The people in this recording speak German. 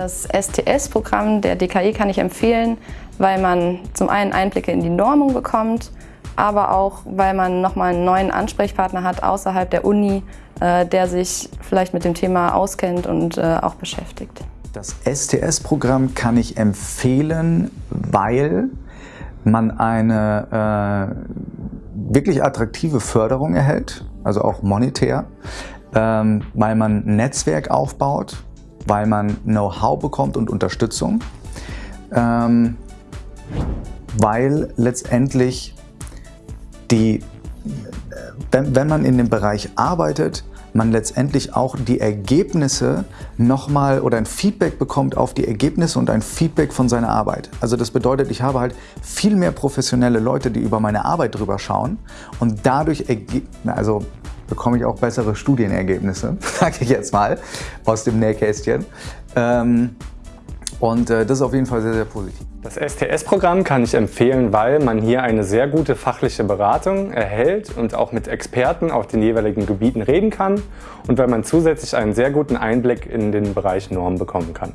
Das STS-Programm der DKI kann ich empfehlen, weil man zum einen Einblicke in die Normung bekommt, aber auch, weil man nochmal einen neuen Ansprechpartner hat außerhalb der Uni, äh, der sich vielleicht mit dem Thema auskennt und äh, auch beschäftigt. Das STS-Programm kann ich empfehlen, weil man eine äh, wirklich attraktive Förderung erhält, also auch monetär, ähm, weil man ein Netzwerk aufbaut, weil man Know-how bekommt und Unterstützung, ähm, weil letztendlich die, wenn, wenn man in dem Bereich arbeitet, man letztendlich auch die Ergebnisse nochmal oder ein Feedback bekommt auf die Ergebnisse und ein Feedback von seiner Arbeit. Also das bedeutet, ich habe halt viel mehr professionelle Leute, die über meine Arbeit drüber schauen und dadurch also bekomme ich auch bessere Studienergebnisse, sage ich jetzt mal, aus dem Nähkästchen. Ähm, und äh, das ist auf jeden Fall sehr, sehr positiv. Das STS-Programm kann ich empfehlen, weil man hier eine sehr gute fachliche Beratung erhält und auch mit Experten auf den jeweiligen Gebieten reden kann und weil man zusätzlich einen sehr guten Einblick in den Bereich Norm bekommen kann.